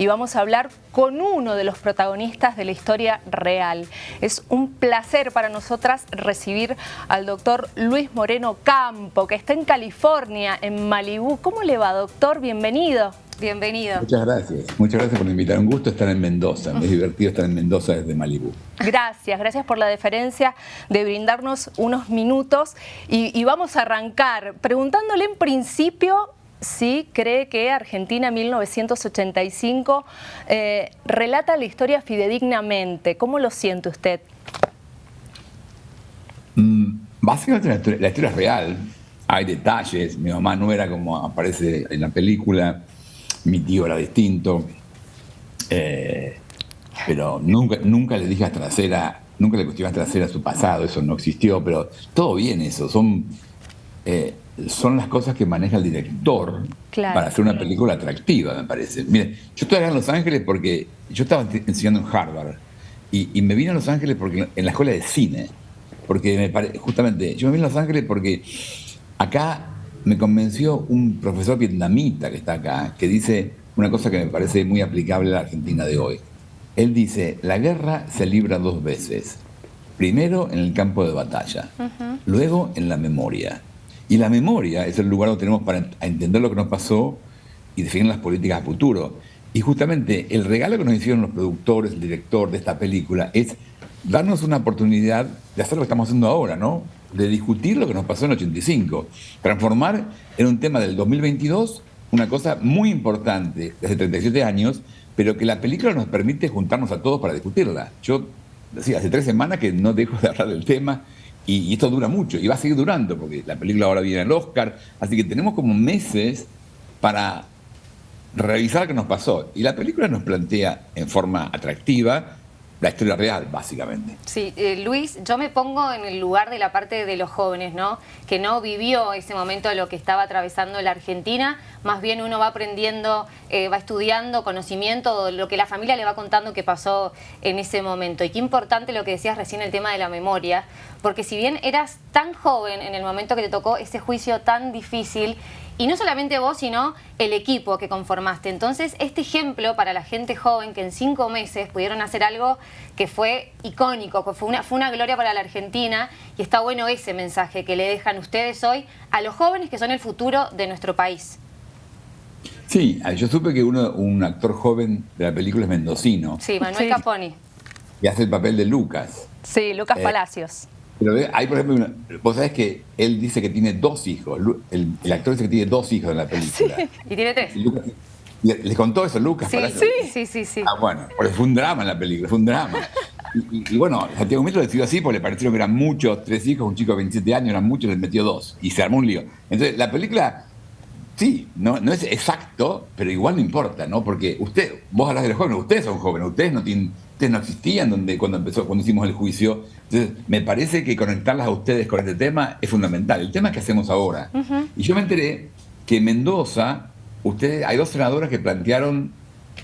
y vamos a hablar con uno de los protagonistas de la historia real. Es un placer para nosotras recibir al doctor Luis Moreno Campo, que está en California, en Malibú. ¿Cómo le va, doctor? Bienvenido. Bienvenido. Muchas gracias. Muchas gracias por invitar. Un gusto estar en Mendoza. Es divertido estar en Mendoza desde Malibú. Gracias, gracias por la deferencia de brindarnos unos minutos. Y, vamos a arrancar preguntándole en principio si cree que Argentina 1985 eh, relata la historia fidedignamente. ¿Cómo lo siente usted? Mm, básicamente la historia es real. Hay detalles. Mi mamá no era como aparece en la película mi tío era distinto, eh, pero nunca, nunca le dije a trasera, nunca le cuestioné a trasera su pasado, eso no existió, pero todo bien eso, son, eh, son las cosas que maneja el director para hacer una película atractiva, me parece. Mire, yo estoy acá en Los Ángeles porque yo estaba enseñando en Harvard y, me vine a Los Ángeles porque en la escuela de cine, porque me justamente, yo me vine a Los Ángeles porque acá me convenció un profesor vietnamita que está acá, que dice una cosa que me parece muy aplicable a la Argentina de hoy. Él dice, la guerra se libra dos veces. Primero en el campo de batalla, luego en la memoria. Y la memoria es el lugar donde tenemos para entender lo que nos pasó y definir las políticas a futuro. Y justamente el regalo que nos hicieron los productores, el director de esta película, es darnos una oportunidad de hacer lo que estamos haciendo ahora, ¿no? de discutir lo que nos pasó en el 85, transformar en un tema del 2022 una cosa muy importante desde 37 años, pero que la película nos permite juntarnos a todos para discutirla. Yo decía, hace tres semanas que no dejo de hablar del tema y, esto dura mucho y va a seguir durando porque la película ahora viene al Oscar, así que tenemos como meses para revisar qué nos pasó. Y la película nos plantea en forma atractiva la historia real, básicamente. Sí, eh, Luis, yo me pongo en el lugar de la parte de los jóvenes, ¿no? Que no vivió ese momento de lo que estaba atravesando la Argentina, más bien uno va aprendiendo, eh, va estudiando conocimiento, lo que la familia le va contando que pasó en ese momento. Y qué importante lo que decías recién, el tema de la memoria, porque si bien eras tan joven en el momento que te tocó ese juicio tan difícil, y no solamente vos, sino el equipo que conformaste. Entonces, este ejemplo para la gente joven que en cinco meses pudieron hacer algo que fue icónico, que fue una, fue una gloria para la Argentina y está bueno ese mensaje que le dejan ustedes hoy a los jóvenes que son el futuro de nuestro país. Sí, yo supe que uno, un actor joven de la película es mendocino. Sí, Manuel Caponi. Y hace el papel de Lucas. Sí, Lucas eh, Palacios. Pero hay, por ejemplo, vos sabés que él dice que tiene dos hijos. El, actor dice que tiene dos hijos en la película. Sí, y tiene tres. ¿Les contó eso Lucas? Sí, sí, sí, sí, Ah, bueno, porque fue un drama en la película, fue un drama. Y, bueno, Santiago Metro decidió así porque le parecieron que eran muchos, tres hijos, un chico de 27 años, eran muchos, les metió dos. Y se armó un lío. Entonces, la película, sí, no, no es exacto, pero igual no importa, ¿no? Porque usted, vos hablas de los jóvenes, ustedes son jóvenes, ustedes no tienen no existían donde, cuando, empezó, cuando hicimos el juicio. Entonces, me parece que conectarlas a ustedes con este tema es fundamental. El tema es que hacemos ahora. Y yo me enteré que en Mendoza, ustedes, hay dos senadoras que plantearon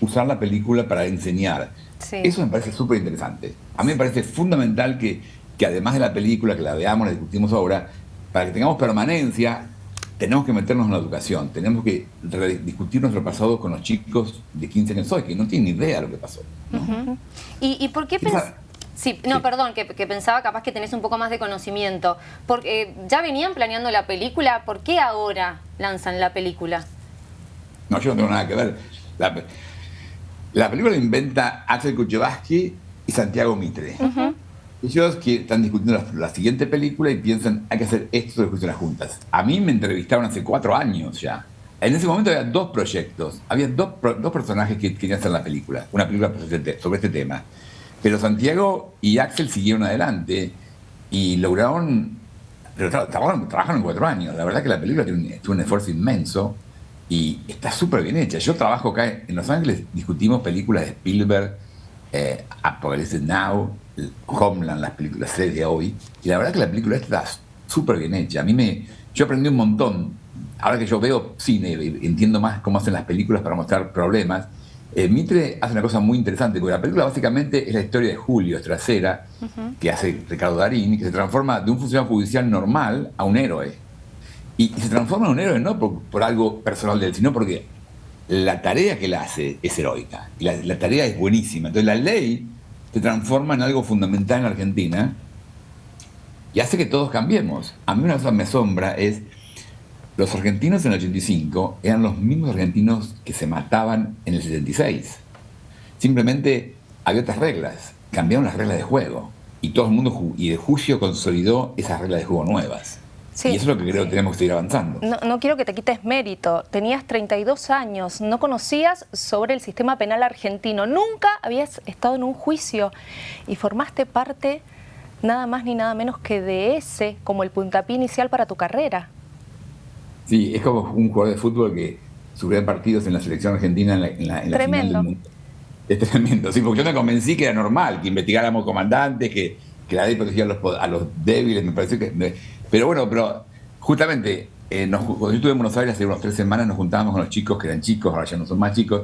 usar la película para enseñar. Eso me parece súper interesante. A mí me parece fundamental que, que además de la película, que la veamos, la discutimos ahora, para que tengamos permanencia, tenemos que meternos en la educación, tenemos que discutir nuestro pasado con los chicos de 15 años hoy, que no tienen ni idea de lo que pasó. ¿Y, por qué pensás? Sí, no, perdón, que, pensaba capaz que tenés un poco más de conocimiento. Porque eh, ya venían planeando la película, ¿por qué ahora lanzan la película? No, yo no tengo nada que ver. La, la película la inventa Axel Kuchevaski y Santiago Mitre. Ellos que están discutiendo la, siguiente película y piensan, hay que hacer esto de discusiones juntas. A mí me entrevistaron hace cuatro años ya. En ese momento había dos proyectos, había dos, dos personajes que querían hacer la película, una película sobre este tema. Pero Santiago y Axel siguieron adelante y lograron, pero trabajaron, trabajaron cuatro años. La verdad que la película tiene un, un esfuerzo inmenso y está súper bien hecha. Yo trabajo acá en Los Ángeles, discutimos películas de Spielberg, eh, Apocalypse Now, Homeland, las películas series de hoy, y la verdad que la película está súper bien hecha. A mí me, yo aprendí un montón. Ahora que yo veo cine, entiendo más cómo hacen las películas para mostrar problemas. Eh, Mitre hace una cosa muy interesante, porque la película básicamente es la historia de Julio Estracera, que hace Ricardo Darín, que se transforma de un funcionario judicial normal a un héroe. Y, se transforma en un héroe no por, algo personal de él, sino porque la tarea que él hace es heroica, y la, tarea es buenísima. Entonces la ley se transforma en algo fundamental en Argentina y hace que todos cambiemos. A mí una cosa me asombra es, los argentinos en el 85 eran los mismos argentinos que se mataban en el 76. Simplemente había otras reglas, cambiaron las reglas de juego y todo el mundo, y el juicio consolidó esas reglas de juego nuevas. Y eso es lo que creo que tenemos que seguir avanzando. No, quiero que te quites mérito. Tenías 32 años, no conocías sobre el sistema penal argentino, nunca habías estado en un juicio y formaste parte nada más ni nada menos que de ese como el puntapié inicial para tu carrera. Sí, es como un jugador de fútbol que sufría partidos en la selección argentina en la, en la, final del mundo. Es tremendo, sí, porque yo me convencí que era normal que investigáramos comandantes, que, que la ley protegía a los, débiles, me pareció que... pero bueno, pero justamente, eh, cuando yo estuve en Buenos Aires hace unas tres semanas, nos juntábamos con los chicos, que eran chicos, ahora ya no son más chicos,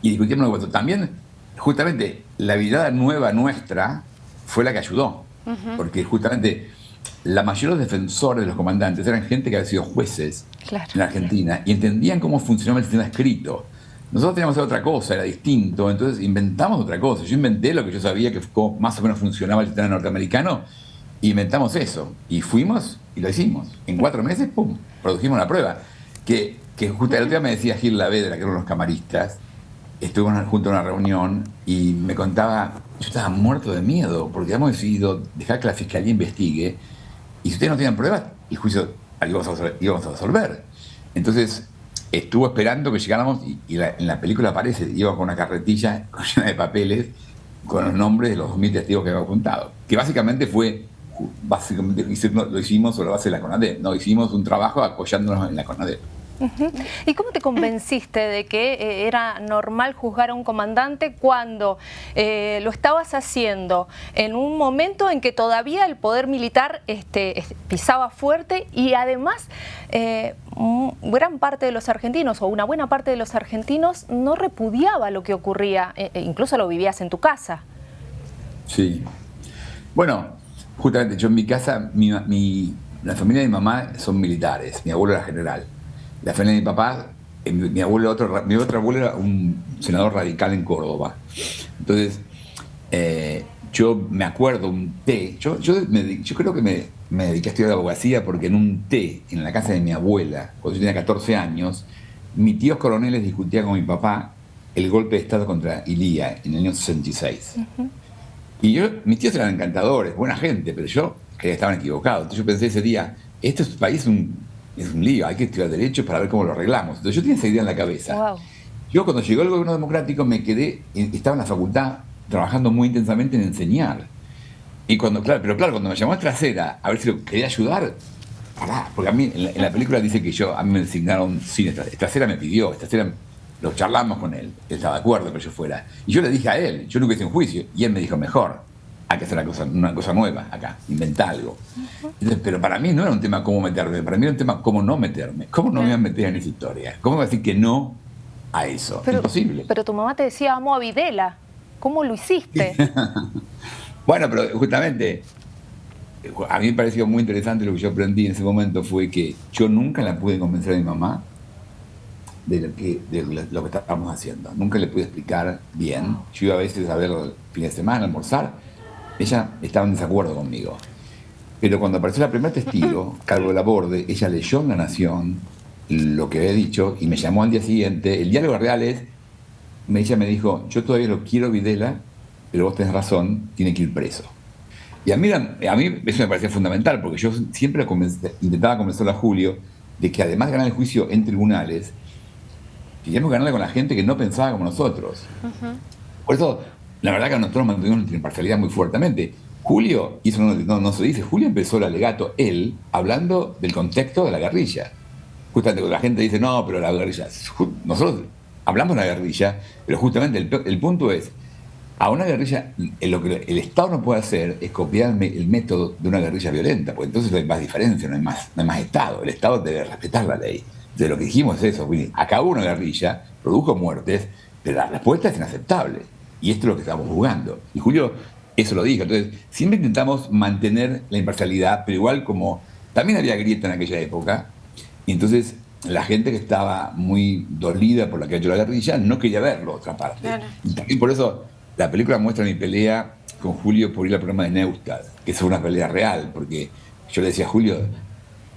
y discutimos eso. También, justamente, la vida nueva nuestra fue la que ayudó, porque justamente la mayoría de los defensores de los comandantes eran gente que había sido jueces en Argentina y entendían cómo funcionaba el sistema escrito. Nosotros teníamos otra cosa, era distinto, entonces inventamos otra cosa. Yo inventé lo que yo sabía que más o menos funcionaba el sistema norteamericano, inventamos eso. Y fuimos y lo hicimos. En cuatro meses, ¡pum!, produjimos una prueba. Que, que justo el día me decía Gil Lavedra, que eran los camaristas, estuvimos junto a una reunión y me contaba, yo estaba muerto de miedo, porque habíamos decidido dejar que la fiscalía investigue, y si ustedes no tenían pruebas, el juicio íbamos a, íbamos a resolver. Entonces, estuvo esperando que llegáramos y, en la película aparece, iba con una carretilla llena de papeles con los nombres de los 2.000 testigos que había apuntado. Que básicamente fue, básicamente lo hicimos sobre la base de la CONADEP, no hicimos un trabajo apoyándonos en la CONADEP. ¿Y cómo te convenciste de que eh, era normal juzgar a un comandante cuando eh, lo estabas haciendo en un momento en que todavía el poder militar este, pisaba fuerte y además eh, gran parte de los argentinos o una buena parte de los argentinos no repudiaba lo que ocurría, e incluso lo vivías en tu casa? Sí. Bueno, justamente yo en mi casa, la familia de mi mamá son militares, mi abuelo era general. La familia de mi papá, eh, mi, abuelo, otro, mi otro abuelo era un senador radical en Córdoba. Entonces, eh, yo me acuerdo un té, yo, yo, creo que me, me, dediqué a estudiar abogacía porque en un té, en la casa de mi abuela, cuando yo tenía 14 años, mis tíos coroneles discutían con mi papá el golpe de Estado contra Ilía en el año 66. Y yo, mis tíos eran encantadores, buena gente, pero yo creía que estaban equivocados. Entonces yo pensé ese día, este país es un es un lío, hay que estudiar derecho para ver cómo lo arreglamos. Entonces yo tenía esa idea en la cabeza. Yo cuando llegó el gobierno democrático me quedé, estaba en la facultad trabajando muy intensamente en enseñar. Y cuando, claro, pero claro, cuando me llamó a Trasera a ver si lo quería ayudar, pará, porque a mí en la, película dice que yo, a mí me designaron cine, Trasera me pidió, Trasera lo charlamos con él, él estaba de acuerdo que yo fuera. Y yo le dije a él, yo nunca hice un juicio, y él me dijo, mejor, hay que hacer una cosa, una cosa nueva acá, inventar algo. pero para mí no era un tema cómo meterme, para mí era un tema cómo no meterme. ¿Cómo no me voy a meter en esa historia? ¿Cómo voy a decir que no a eso? Pero, Imposible. Pero tu mamá te decía, amo a Videla. ¿Cómo lo hiciste? bueno, pero justamente a mí me pareció muy interesante lo que yo aprendí en ese momento fue que yo nunca la pude convencer a mi mamá de lo que, de lo que estábamos haciendo. Nunca le pude explicar bien. Yo iba a veces a ver el fin de semana, a almorzar, ella estaba en desacuerdo conmigo. Pero cuando apareció la primera testigo, Carlos de la Borde, ella leyó en La Nación lo que había dicho y me llamó al día siguiente. El diálogo real es, ella me dijo, yo todavía lo quiero Videla, pero vos tenés razón, tiene que ir preso. Y a mí, a mí eso me parecía fundamental, porque yo siempre intentaba convencer a Julio de que además de ganar el juicio en tribunales, queríamos ganarle con la gente que no pensaba como nosotros. Por eso la verdad que nosotros mantuvimos nuestra imparcialidad muy fuertemente. Julio, y eso no, se dice, Julio empezó el alegato, él, hablando del contexto de la guerrilla. Justamente la gente dice, no, pero la guerrilla. Nosotros hablamos de la guerrilla, pero justamente el, punto es, a una guerrilla, lo que el Estado no puede hacer es copiar el método de una guerrilla violenta, porque entonces no hay más diferencia, no hay más, no hay más Estado. El Estado debe respetar la ley. De lo que dijimos es eso, acabó una guerrilla, produjo muertes, pero la respuesta es inaceptable. Y esto es lo que estamos jugando. Y Julio eso lo dijo. Entonces, siempre intentamos mantener la imparcialidad, pero igual como también había grieta en aquella época, y entonces la gente que estaba muy dolida por la que ha hecho la guerrilla no quería verlo, otra parte. Y también por eso la película muestra mi pelea con Julio por ir al programa de Neustad, que es una pelea real, porque yo le decía a Julio,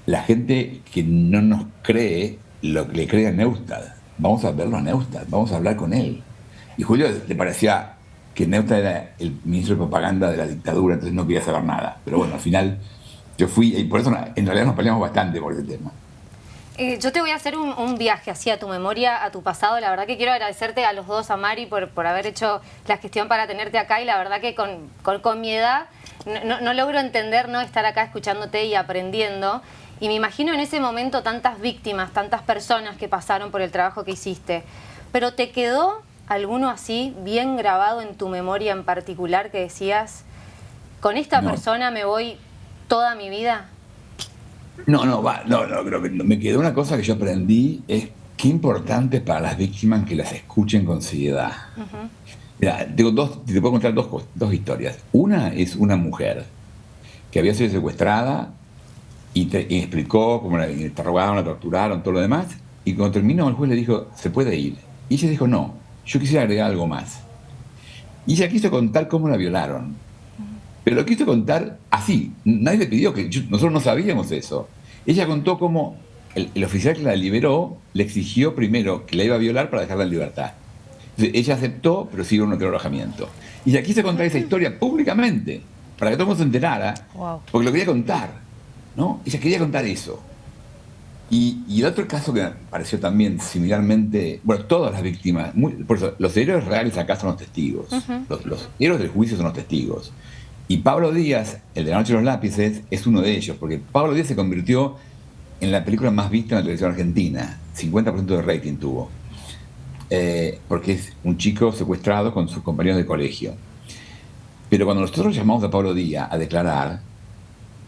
la gente que no nos cree lo que le cree a Neustad, vamos a verlo a Neustad, vamos a hablar con él. Y Julio le parecía que Neustad era el ministro de propaganda de la dictadura, entonces no quería saber nada. Pero bueno, al final yo fui, y por eso en realidad nos peleamos bastante por ese tema. Eh, yo te voy a hacer un, viaje así a tu memoria, a tu pasado. La verdad que quiero agradecerte a los dos, a Mari, por, por haber hecho la gestión para tenerte acá. Y la verdad que con, con, mi edad no, no, logro entender no estar acá escuchándote y aprendiendo. Y me imagino en ese momento tantas víctimas, tantas personas que pasaron por el trabajo que hiciste. Pero ¿te quedó alguno así bien grabado en tu memoria en particular que decías, con esta persona me voy toda mi vida? No, no, va, no, no, creo que me quedó una cosa que yo aprendí, es qué importante para las víctimas que las escuchen con seriedad. Mira, tengo dos, te puedo contar dos, dos historias. Una es una mujer que había sido secuestrada y, te, explicó cómo la interrogaron, la torturaron, todo lo demás, y cuando terminó el juez le dijo, se puede ir. Y ella dijo, no, yo quisiera agregar algo más. Y ella quiso contar cómo la violaron. Pero lo quiso contar así. Nadie le pidió que. nosotros no sabíamos eso. Ella contó cómo el, oficial que la liberó le exigió primero que la iba a violar para dejarla en libertad. ella aceptó, pero siguió un otro alojamiento. Y ella quiso contar esa historia públicamente, para que todo el mundo se enterara, porque lo quería contar. ¿No? Ella quería contar eso. Y, el otro caso que me pareció también similarmente, bueno, todas las víctimas, por eso, los héroes reales acá son los testigos, los, los, héroes del juicio son los testigos. Y Pablo Díaz, el de la noche de los lápices, es uno de ellos, porque Pablo Díaz se convirtió en la película más vista en la televisión argentina, 50% de rating tuvo, eh, porque es un chico secuestrado con sus compañeros de colegio. Pero cuando nosotros llamamos a Pablo Díaz a declarar,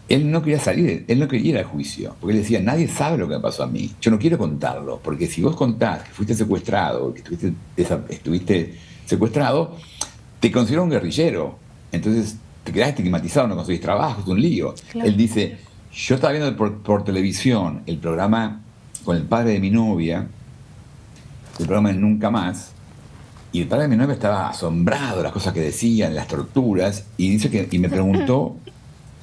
él no quería salir, él no quería ir al juicio, porque él decía, nadie sabe lo que me pasó a mí, yo no quiero contarlo, porque si vos contás que fuiste secuestrado, que estuviste, estuviste secuestrado, te considero un guerrillero. Entonces te quedás estigmatizado, no conseguís trabajo, es un lío. Él dice, yo estaba viendo por, televisión el programa con el padre de mi novia, el programa de Nunca Más, y el padre de mi novia estaba asombrado de las cosas que decían, las torturas, y dice que, y me preguntó,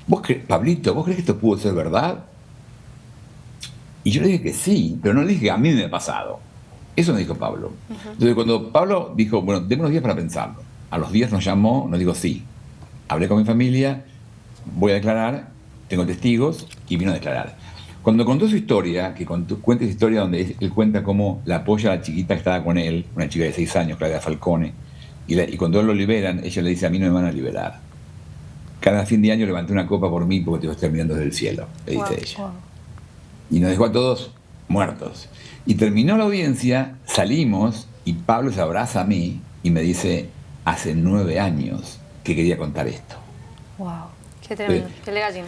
¿Vos Pablito, ¿vos crees que esto pudo ser verdad? Y yo le dije que sí, pero no le dije que a mí me ha pasado. Eso me dijo Pablo. Entonces cuando Pablo dijo, bueno, déme unos días para pensarlo. A los días nos llamó, nos dijo sí hablé con mi familia, voy a declarar, tengo testigos y vino a declarar. Cuando contó su historia, que cuenta esa historia donde él cuenta cómo la apoya a la chiquita que estaba con él, una chica de seis años, Claudia Falcone, y, cuando él lo liberan, ella le dice, a mí no me van a liberar. Cada fin de año levanté una copa por mí porque te estoy mirando desde el cielo, le dice ella. Y nos dejó a todos muertos. Y terminó la audiencia, salimos y Pablo se abraza a mí y me dice, hace nueve años que quería contar esto. ¡Wow! ¡Qué tremendo! ¡Qué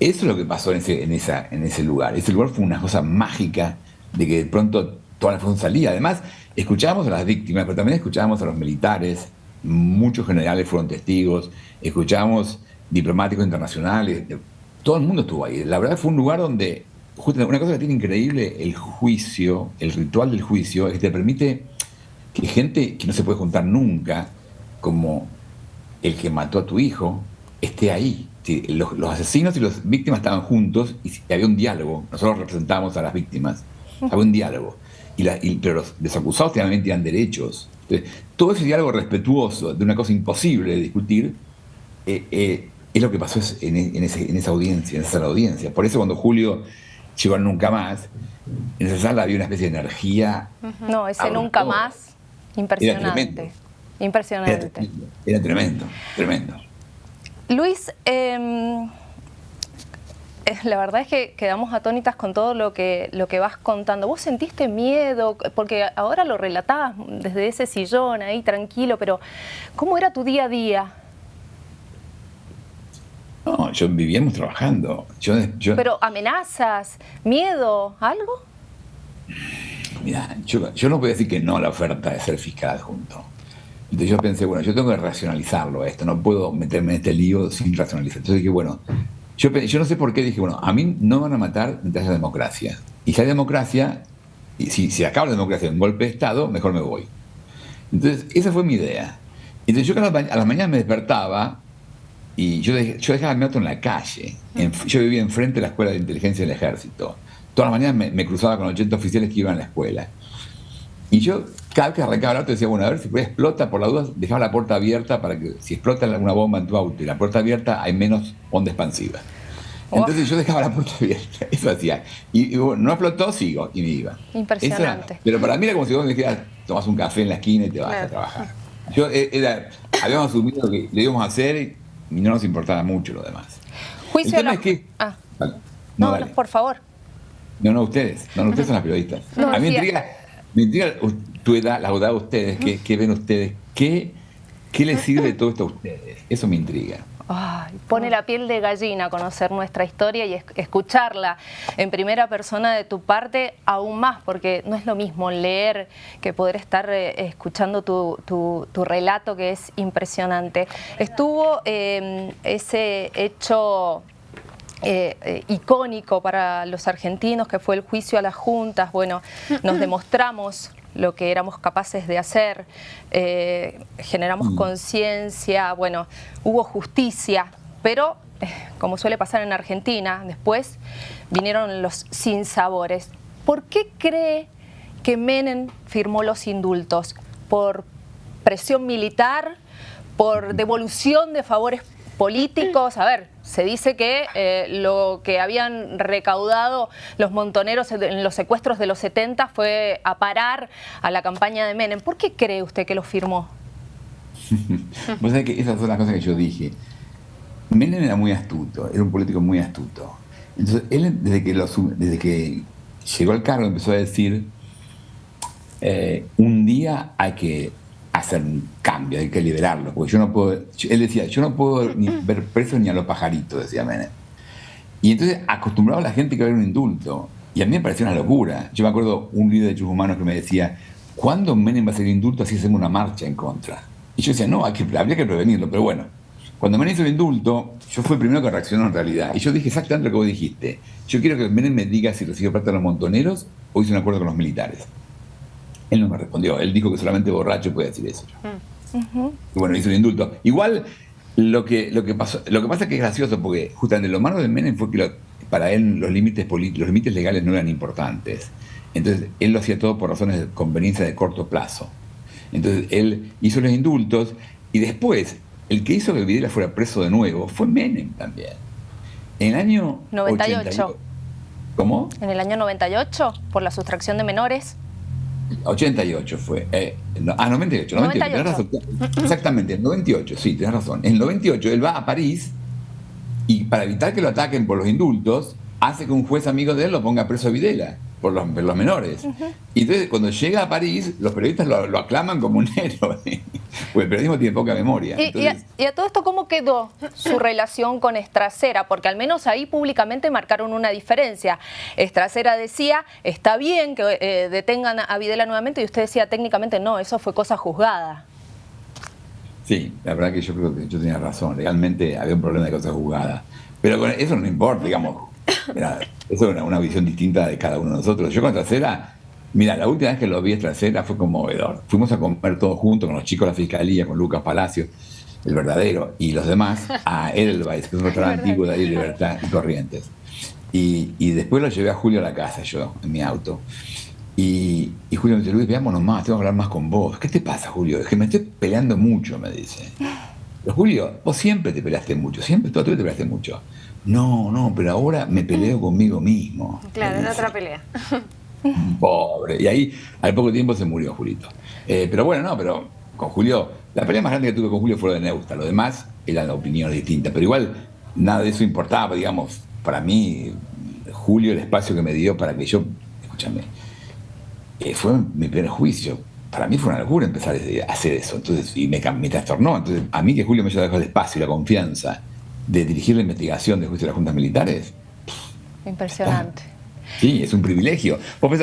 Eso es lo que pasó en ese, en, esa, en ese lugar. Ese lugar fue una cosa mágica de que de pronto toda la información salía. Además, escuchábamos a las víctimas, pero también escuchábamos a los militares, muchos generales fueron testigos, escuchábamos diplomáticos internacionales, todo el mundo estuvo ahí. La verdad fue un lugar donde, una cosa que tiene increíble el juicio, el ritual del juicio, es que te permite que gente que no se puede juntar nunca, como el que mató a tu hijo esté ahí. Los, asesinos y las víctimas estaban juntos y había un diálogo. Nosotros representábamos a las víctimas. Había un diálogo. Y, pero los desacusados también tenían derechos. Todo ese diálogo respetuoso de una cosa imposible de discutir eh, eh, es lo que pasó en, esa audiencia, en esa sala audiencia. Por eso cuando Julio llegó a Nunca Más, en esa sala había una especie de energía. No, ese Nunca Más, impresionante. Impresionante. Era, tremendo, tremendo. Luis, em, eh, la verdad es que quedamos atónitas con todo lo que, lo que vas contando. ¿Vos sentiste miedo? Porque ahora lo relatabas desde ese sillón ahí tranquilo, pero ¿cómo era tu día a día? No, yo vivíamos trabajando. Yo, pero amenazas, miedo, algo? Mira, yo, yo no voy a decir que no a la oferta de ser fiscal adjunto. Entonces yo pensé, bueno, yo tengo que racionalizarlo esto, no puedo meterme en este lío sin racionalizar. Entonces dije, bueno, yo, yo no sé por qué dije, bueno, a mí no van a matar mientras la democracia. y si hay democracia, y si, si acaba la democracia en golpe de Estado, mejor me voy. Entonces, esa fue mi idea. Entonces yo a las mañanas me despertaba y yo, yo dejaba mi auto en la calle. yo vivía enfrente de la escuela de inteligencia del ejército. Todas las mañanas me, cruzaba con 80 oficiales que iban a la escuela. Y yo, cada vez que arrancaba el auto, decía, bueno, a ver si explota, por la duda, dejaba la puerta abierta para que si explota una bomba en tu auto y la puerta abierta, hay menos onda expansiva. Entonces yo dejaba la puerta abierta, eso hacía. Y, no explotó, sigo, y me iba. Impresionante. pero para mí era como si vos me dijeras, tomas un café en la esquina y te vas a trabajar. Yo eh, era, habíamos asumido que lo íbamos a hacer y no nos importaba mucho lo demás. Juicio El tema es que... Ah. No, no, por favor. No, no, ustedes. No, ustedes son las periodistas. a mí me intriga, me intriga tu edad, la edad de ustedes, qué, ven ustedes, qué, qué les sirve todo esto a ustedes. Eso me intriga. Ay, pone la piel de gallina conocer nuestra historia y escucharla en primera persona de tu parte aún más, porque no es lo mismo leer que poder estar eh, escuchando tu, tu, relato que es impresionante. Estuvo em, ese hecho eh, eh, icónico para los argentinos, que fue el juicio a las juntas. Bueno, nos demostramos lo que éramos capaces de hacer, eh, generamos mm. conciencia, bueno, hubo justicia, pero como suele pasar en Argentina, después vinieron los sinsabores. ¿Por qué cree que Menem firmó los indultos? ¿Por presión militar? ¿Por devolución de favores políticos. A ver, se dice que eh, lo que habían recaudado los montoneros en los secuestros de los 70 fue a parar a la campaña de Menem. ¿Por qué cree usted que lo firmó? Vos que esas son las cosas que yo dije. Menem era muy astuto, era un político muy astuto. Entonces, él desde que, desde que llegó al cargo empezó a decir, eh, un día hay que hacer un cambio, hay que liberarlo, porque yo no puedo, él decía, yo no puedo ni ver presos ni a los pajaritos, decía Menem. Y entonces acostumbraba a la gente que había un indulto, y a mí me parecía una locura. Yo me acuerdo un líder de derechos humanos que me decía, ¿cuándo Menem va a ser indulto así hacemos una marcha en contra? Y yo decía, no, hay que, habría que prevenirlo, pero bueno. Cuando Menem hizo el indulto, yo fui el primero que reaccionó en realidad. Y yo dije exactamente lo que vos dijiste. Yo quiero que Menem me diga si recibe plata de los montoneros o hizo un acuerdo con los militares. Él no me respondió. Él dijo que solamente borracho puede decir eso. Y bueno, hizo un indulto. Igual, lo que, lo, que pasó, lo que pasa es que es gracioso, porque justamente lo malo de Menem fue que para él los límites, los límites legales no eran importantes. Entonces, él lo hacía todo por razones de conveniencia de corto plazo. Entonces, él hizo los indultos y después, el que hizo que Videla fuera preso de nuevo fue Menem también. En el año 98. ¿Cómo? En el año 98, por la sustracción de menores. 88 fue. Eh, ah, 98, 98, Exactamente, en 98, sí, tienes razón. En el 98 él va a París y para evitar que lo ataquen por los indultos, hace que un juez amigo de él lo ponga preso a Videla por los, menores. Y entonces cuando llega a París, los periodistas lo, aclaman como un héroe, porque el periodismo tiene poca memoria. Y, a, todo esto, ¿cómo quedó su relación con Estracera? Porque al menos ahí públicamente marcaron una diferencia. Estracera decía, está bien que eh, detengan a Videla nuevamente, y usted decía técnicamente, no, eso fue cosa juzgada. Sí, la verdad que yo creo que yo tenía razón, realmente había un problema de cosa juzgada. Pero eso no importa, digamos, Mira, eso es una, visión distinta de cada uno de nosotros. Yo con Trasera, mira, la última vez que lo vi Trasera fue conmovedor. Fuimos a comer todos juntos con los chicos de la fiscalía, con Lucas Palacio, el verdadero, y los demás, a Edelweiss, que es un restaurante antiguo de ahí, Libertad y Corrientes. Y, después lo llevé a Julio a la casa, yo, en mi auto. Y, Julio me dice, Luis, veámonos más, tengo que hablar más con vos. ¿Qué te pasa, Julio? Es que me estoy peleando mucho, me dice. Pero Julio, vos siempre te peleaste mucho, siempre, toda tu vida te peleaste mucho. No, no, pero ahora me peleo conmigo mismo. Claro, en otra pelea. Pobre. Y ahí al poco tiempo se murió Julito. Eh, pero bueno, no, pero con Julio, la pelea más grande que tuve con Julio fue la de Neusta. Lo demás eran opiniones distintas. Pero igual nada de eso importaba, digamos, para mí, Julio, el espacio que me dio para que yo, escúchame, eh, fue mi primer juicio. Para mí fue una locura empezar a hacer eso. Entonces, y me, me trastornó. Entonces, a mí que Julio me haya dejado el espacio y la confianza de dirigir la investigación de juicio de las juntas militares. Impresionante. Sí, es un privilegio. Vos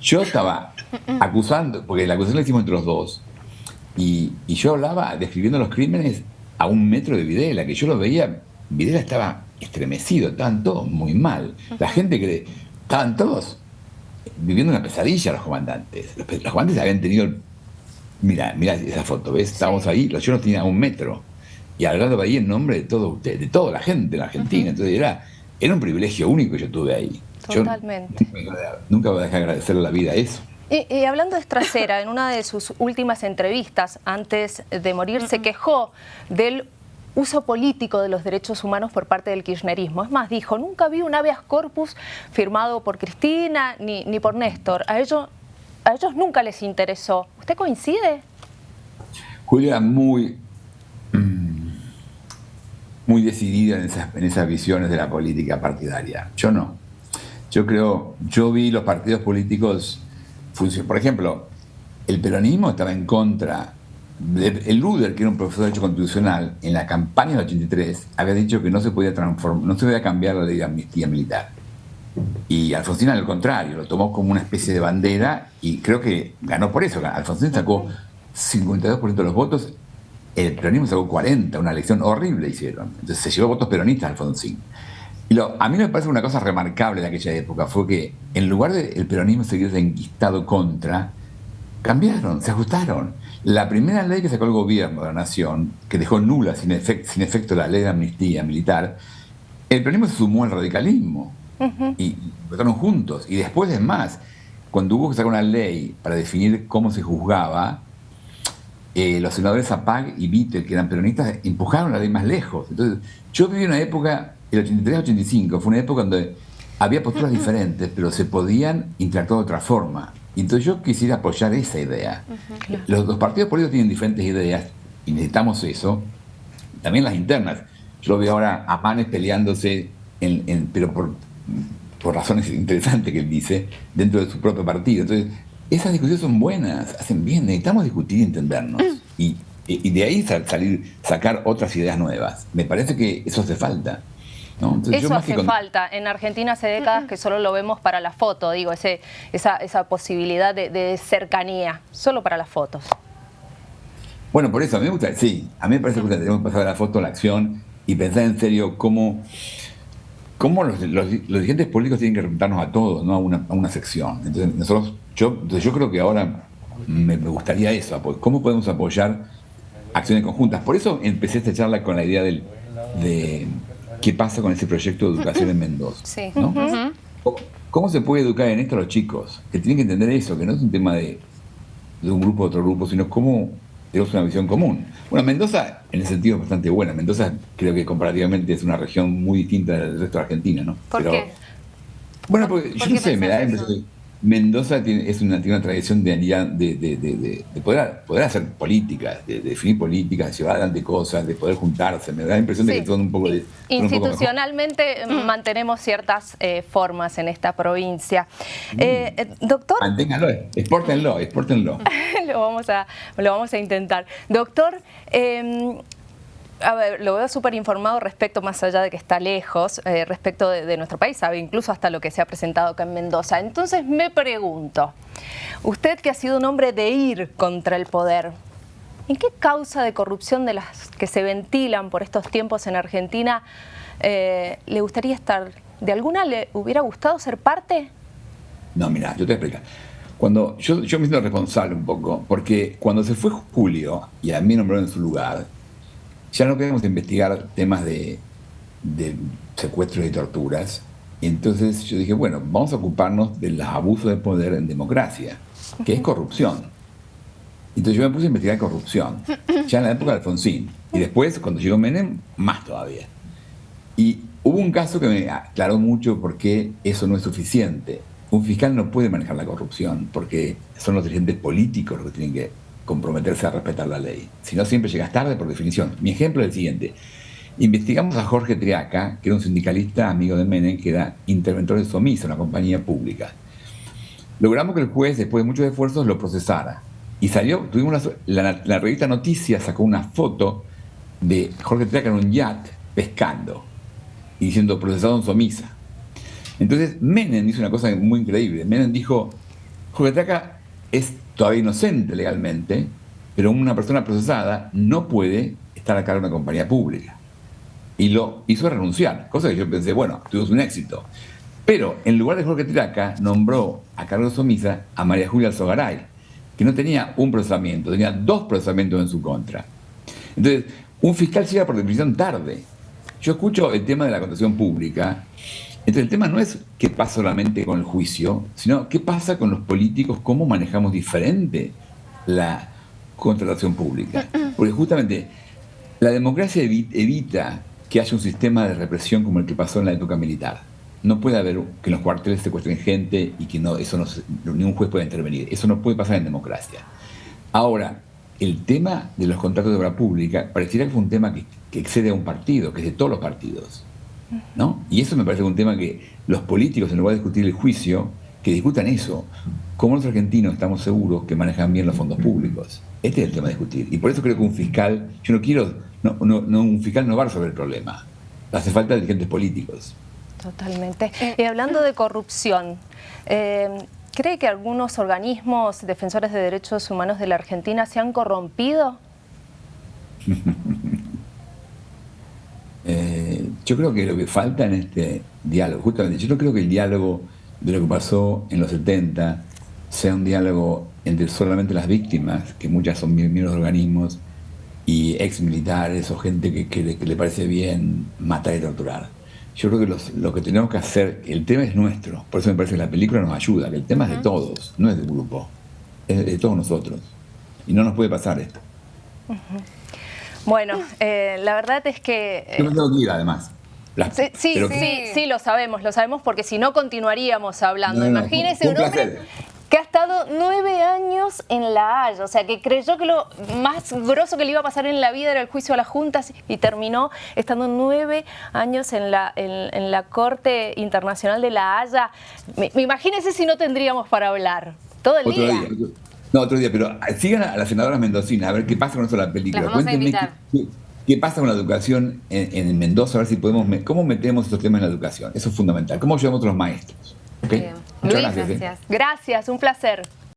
yo estaba acusando, porque la acusación la hicimos entre los dos, y, yo hablaba describiendo los crímenes a un metro de Videla, que yo lo veía, Videla estaba estremecido, estaban todos muy mal. La gente que estaban todos viviendo una pesadilla los comandantes. Los, comandantes habían tenido, mira, mira esa foto, ¿ves? Estábamos ahí, los no tenían un metro. Y hablando ahí en nombre de todo usted, de toda la gente en Argentina. Entonces era, era un privilegio único que yo tuve ahí. Totalmente. nunca voy a dejar de agradecerle la vida a eso. Y, hablando de Estracera, en una de sus últimas entrevistas antes de morir, se quejó del uso político de los derechos humanos por parte del kirchnerismo. Es más, dijo, nunca vi un habeas corpus firmado por Cristina ni, ni por Néstor. A ellos, a ellos nunca les interesó. ¿Usted coincide? Julia muy, muy decidida en esas, en esas visiones de la política partidaria. Yo no. Yo creo, yo vi los partidos políticos por ejemplo, el peronismo estaba en contra. el Luder, que era un profesor de Derecho Constitucional, en la campaña del 83, había dicho que no se podía transformar, no se podía cambiar la ley de amnistía militar. Y Alfonsín, al contrario, lo tomó como una especie de bandera y creo que ganó por eso. Alfonsín sacó 52% de los votos, el peronismo sacó 40, una elección horrible hicieron. Entonces se llevó votos peronistas Alfonsín. Y lo, a mí me parece una cosa remarcable de aquella época fue que en lugar del peronismo seguir enquistado contra, cambiaron, se ajustaron. La primera ley que sacó el gobierno de la nación, que dejó nula sin, sin efecto la ley de amnistía militar, el peronismo se sumó al radicalismo y votaron juntos. Y después es más, cuando hubo que sacar una ley para definir cómo se juzgaba, eh, los senadores Zapag y Vittel, que eran peronistas, empujaron la ley más lejos. Entonces, yo viví una época el 83-85 fue una época donde había posturas diferentes, pero se podían interactuar de otra forma. Y entonces yo quisiera apoyar esa idea. los, partidos políticos tienen diferentes ideas y necesitamos eso. También las internas. Yo veo ahora a Manes peleándose, en, pero por, por razones interesantes que él dice, dentro de su propio partido. Entonces, esas discusiones son buenas, hacen bien, necesitamos discutir y entendernos. Y, y de ahí salir, sacar otras ideas nuevas. Me parece que eso hace falta. Eso hace falta. En Argentina hace décadas que solo lo vemos para la foto, digo, ese, esa, esa posibilidad de, cercanía, solo para las fotos. Bueno, por eso a mí me gusta, sí, a mí me parece que tenemos que pasar de la foto a la acción y pensar en serio cómo, cómo los, dirigentes políticos tienen que representarnos a todos, no a una, a una sección. Entonces, nosotros, yo, yo creo que ahora me, gustaría eso, cómo podemos apoyar acciones conjuntas. Por eso empecé esta charla con la idea del, de qué pasa con ese proyecto de educación en Mendoza. ¿Cómo se puede educar en esto a los chicos? Que tienen que entender eso, que no es un tema de, un grupo a otro grupo, sino cómo tenemos una visión común. Bueno, Mendoza en ese sentido es bastante buena. Mendoza creo que comparativamente es una región muy distinta del resto de Argentina, ¿no? ¿Por qué? Bueno, porque yo no sé, me da la impresión Mendoza tiene, es una, tiene una tradición de, de, de, poder, poder, hacer políticas, de, definir políticas, de llevar adelante cosas, de poder juntarse. Me da la impresión de que son un poco de. Institucionalmente mantenemos ciertas eh, formas en esta provincia. Mm. Eh, eh, doctor. Manténganlo, exportenlo, exportenlo. lo, vamos a, lo vamos a intentar. Doctor, em, a ver, lo veo súper informado respecto, más allá de que está lejos, eh, respecto de, nuestro país, sabe incluso hasta lo que se ha presentado acá en Mendoza. Entonces me pregunto, usted que ha sido un hombre de ir contra el poder, ¿en qué causa de corrupción de las que se ventilan por estos tiempos en Argentina eh, le gustaría estar? ¿De alguna le hubiera gustado ser parte? No, mira, yo te explico. Cuando yo, yo me siento responsable un poco, porque cuando se fue Julio y a mí nombraron en su lugar, ya no queremos investigar temas de, secuestros y torturas. Y entonces yo dije, bueno, vamos a ocuparnos del abuso de poder en democracia, que es corrupción. Entonces yo me puse a investigar corrupción, ya en la época de Alfonsín. Y después, cuando llegó Menem, más todavía. Y hubo un caso que me aclaró mucho por qué eso no es suficiente. Un fiscal no puede manejar la corrupción, porque son los dirigentes políticos los que tienen que comprometerse a respetar la ley. Si no, siempre llegas tarde por definición. Mi ejemplo es el siguiente. Investigamos a Jorge Triaca, que era un sindicalista amigo de Menem, que era interventor de Somisa, una compañía pública. Logramos que el juez, después de muchos esfuerzos, lo procesara. Y salió, tuvimos la, revista Noticias sacó una foto de Jorge Triaca en un yacht pescando y diciendo procesado en Somisa. Entonces Menem hizo una cosa muy increíble. Menem dijo, Jorge Triaca es todavía inocente legalmente, pero una persona procesada no puede estar a cargo de una compañía pública. Y lo hizo renunciar, cosa que yo pensé, bueno, tuvimos un éxito. Pero en lugar de Jorge Tiraca, nombró a Carlos Omisa a María Julia Alzogaray, que no tenía un procesamiento, tenía dos procesamientos en su contra. Entonces, un fiscal llega por definición tarde. Yo escucho el tema de la contratación pública. Entonces, el tema no es qué pasa solamente con el juicio, sino qué pasa con los políticos, cómo manejamos diferente la contratación pública. Porque justamente la democracia evita que haya un sistema de represión como el que pasó en la época militar. No puede haber que en los cuarteles secuestren gente y que no, eso no, ningún juez pueda intervenir. Eso no puede pasar en democracia. Ahora, el tema de los contratos de obra pública pareciera que fue un tema que, excede a un partido, que es de todos los partidos. ¿No? Y eso me parece un tema que los políticos, en lugar de discutir el juicio, que discutan eso. Como los argentinos estamos seguros que manejan bien los fondos públicos. Este es el tema de discutir. Y por eso creo que un fiscal, yo no quiero, no, no, un fiscal no va a resolver el problema. Hace falta dirigentes políticos. Totalmente. Y hablando de corrupción, eh, ¿cree que algunos organismos defensores de derechos humanos de la Argentina se han corrompido? Eh, yo creo que lo que falta en este diálogo, justamente, yo no creo que el diálogo de lo que pasó en los 70 sea un diálogo entre solamente las víctimas, que muchas son miembros de organismos, y ex militares o gente que, le parece bien matar y torturar. Yo creo que lo que tenemos que hacer, el tema es nuestro, por eso me parece que la película nos ayuda, que el tema es de todos, no es del grupo, es de todos nosotros. Y no nos puede pasar esto. Bueno, eh, la verdad es que... Yo me tengo que ir además. sí, sí, sí, lo sabemos, lo sabemos porque si no continuaríamos hablando. Imagínese un, hombre que ha estado nueve años en La Haya, o sea, que creyó que lo más grosso que le iba a pasar en la vida era el juicio a las juntas y terminó estando nueve años en la, en, la Corte Internacional de La Haya. Me, imagínese si no tendríamos para hablar todo el día. No, otro día, pero sigan a la senadora Mendocina a ver qué pasa con eso de la película. Cuéntenme qué, pasa con la educación en, Mendoza, a ver si podemos, cómo metemos estos temas en la educación. Eso es fundamental. ¿Cómo ayudamos a los maestros? Muchas gracias. ¿eh? Gracias, un placer.